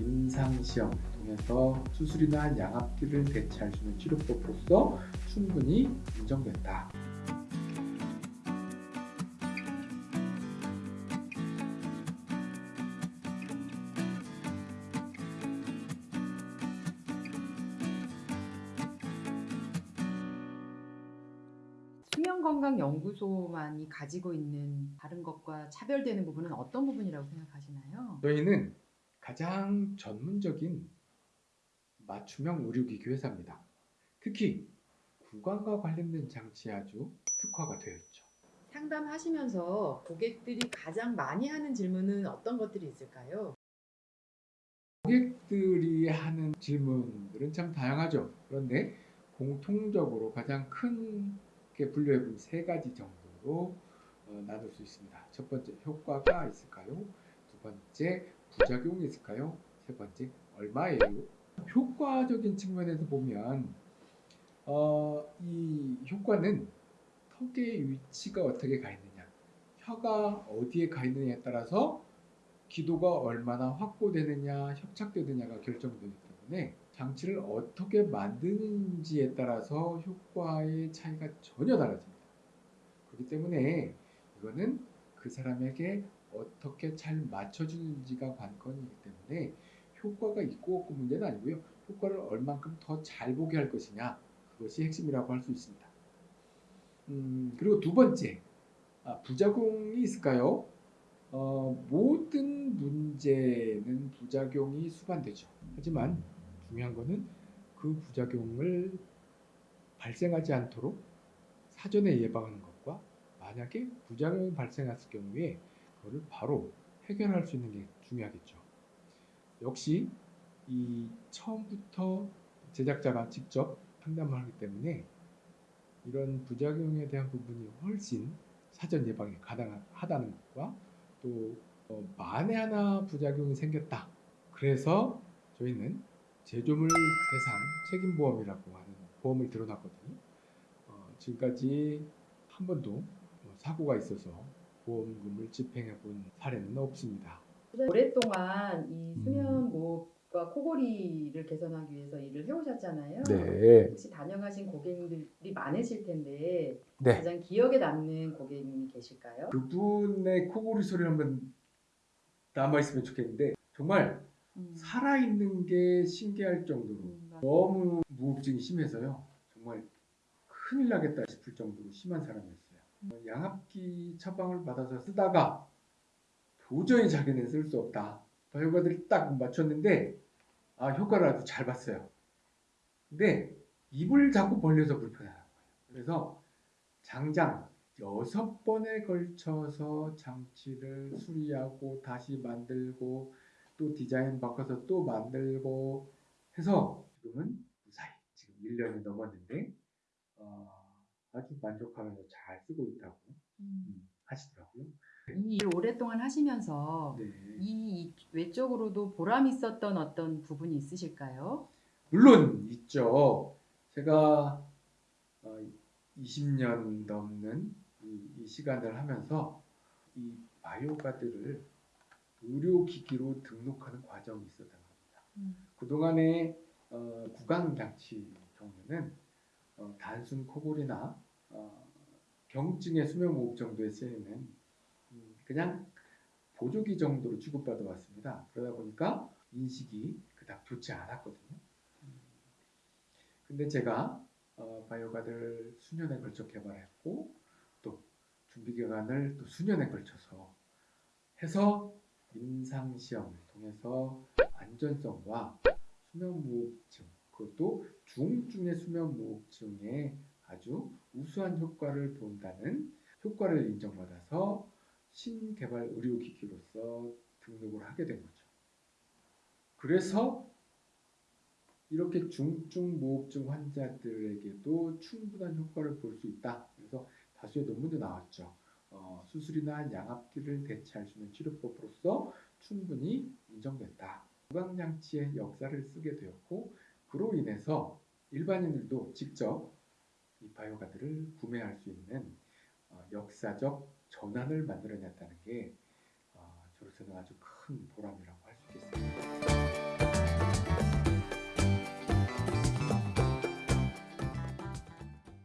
임상시험을 통해서 수술이나 양압기를 대체할 수 있는 치료법으로서 충분히 인정된다. 수면건강연구소만이 가지고 있는 다른 것과 차별되는 부분은 어떤 부분이라고 생각하시나요? 저희는 가장 전문적인 맞춤형 의료기기 회사입니다. 특히 구강과 관련된 장치에 아주 특화가 되어 있죠. 상담하시면서 고객들이 가장 많이 하는 질문은 어떤 것들이 있을까요? 고객들이 하는 질문들은 참 다양하죠. 그런데 공통적으로 가장 크게 분류해 본 세 가지 정도로 어, 나눌 수 있습니다. 첫 번째 효과가 있을까요? 두 번째 부작용이 있을까요? 세 번째 얼마예요? 효과적인 측면에서 보면 어, 이 효과는 턱의 위치가 어떻게 가 있느냐, 혀가 어디에 가 있느냐에 따라서 기도가 얼마나 확보되느냐, 협착되느냐가 결정되기 때문에 장치를 어떻게 만드는지에 따라서 효과의 차이가 전혀 달라집니다. 그렇기 때문에 이거는 그 사람에게 어떻게 잘 맞춰주는지가 관건이기 때문에 효과가 있고 없고 문제는 아니고요. 효과를 얼만큼 더 잘 보게 할 것이냐 그것이 핵심이라고 할 수 있습니다. 음, 그리고 두 번째 아, 부작용이 있을까요? 어, 모든 문제는 부작용이 수반되죠. 하지만 중요한 거는 그 부작용을 발생하지 않도록 사전에 예방하는 것과 만약에 부작용이 발생했을 경우에 그거를 바로 해결할 수 있는 게 중요하겠죠. 역시 이 처음부터 제작자가 직접 상담을 하기 때문에 이런 부작용에 대한 부분이 훨씬 사전 예방이 가능하다는 것과 또 어, 만에 하나 부작용이 생겼다. 그래서 저희는 제조물 대상 책임보험이라고 하는 보험을 들어놨거든요. 어, 지금까지 한 번도 뭐 사고가 있어서 보험금을 집행해 본 사례는 없습니다. 오랫동안 이 음. 수면무호흡과 코골이를 개선하기 위해서 일을 해오셨잖아요. 네. 혹시 다녀가신 고객님들이 많으실 텐데 네. 가장 기억에 남는 고객님이 계실까요? 그분의 코골이 소리 한번 남아 있으면 좋겠는데 정말 음. 살아있는 게 신기할 정도로 음, 맞- 너무 무호흡증이 심해서요. 정말 큰일 나겠다 싶을 정도로 심한 사람이었어요. 어, 양압기 처방을 받아서 쓰다가 도저히 자기는 쓸 수 없다. 결과들이 딱 맞췄는데 아 효과를 아주 잘 봤어요. 근데 입을 자꾸 벌려서 불편하는 거예요. 그래서 장장 여섯 번에 걸쳐서 장치를 수리하고 다시 만들고 또 디자인 바꿔서 또 만들고 해서 지금은 무사히 지금 1년이 넘었는데 어, 아주 만족하면서 잘 쓰고 있다고 음. 음, 하시더라고요. 이일 오랫동안 하시면서 네. 이 외적으로도 보람 있었던 어떤 부분이 있으실까요? 물론 있죠. 제가 어, 20년 넘는 이, 이 시간을 하면서 이 바이오가드를 의료기기로 등록하는 과정이 있었던 겁니다. 음. 그동안의 어, 구강장치 종류는 어, 단순 코골이나 어, 경증의 수면무호흡 정도에 쓰이는 음, 그냥 보조기 정도로 취급받아 왔습니다. 그러다 보니까 인식이 그닥 좋지 않았거든요. 음, 근데 제가 어, 바이오가드를 수년에 걸쳐 개발했고 또 준비 기간을 또 수년에 걸쳐서 해서 임상 시험을 통해서 안전성과 수면무호흡증 그것도 중증의 수면 무호흡증에 아주 우수한 효과를 본다는 효과를 인정받아서 신개발 의료기기로서 등록을 하게 된 거죠. 그래서 이렇게 중증 무호흡증 환자들에게도 충분한 효과를 볼 수 있다. 그래서 다수의 논문도 나왔죠. 어, 수술이나 양압기를 대체할 수 있는 치료법으로서 충분히 인정된다. 구강장치의 역사를 쓰게 되었고 인해서 일반인들도 직접 이 바이오가드를 구매할 수 있는 어, 역사적 전환을 만들어냈다는 게 어, 저로서는 아주 큰 보람이라고 할 수 있겠습니다.